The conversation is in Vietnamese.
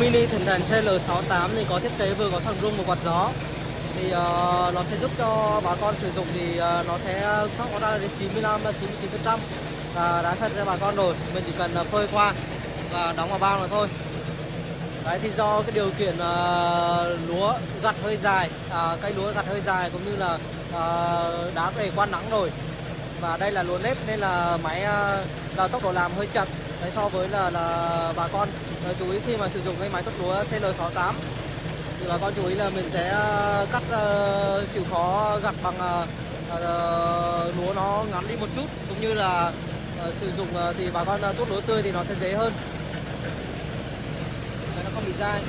Mini thần đèn CL68 thì có thiết kế vừa có thằng rung và quạt gió. Thì uh, nó sẽ giúp cho bà con sử dụng thì uh, nó sẽ ờ, thoát nó ra đến 95 99 phần trăm. Và đã sạch cho bà con rồi mình chỉ cần phơi qua và đóng vào bao là thôi. Đấy thì do cái điều kiện uh, lúa gặt hơi dài uh, cây lúa gặt hơi dài cũng như là uh, đá về quan nắng rồi. Và đây là lúa nếp nên là máy uh, là tốc độ làm hơi chậm đấy so với là là bà con đấy, chú ý khi mà sử dụng cái máy cắt lúa CL68 thì bà con chú ý là mình sẽ à, cắt uh, chịu khó gặt bằng uh, uh, lúa nó ngắn đi một chút cũng như là uh, sử dụng uh, thì bà con uh, tuốt lúa tươi thì nó sẽ dễ hơn. Đấy, nó không bị dai.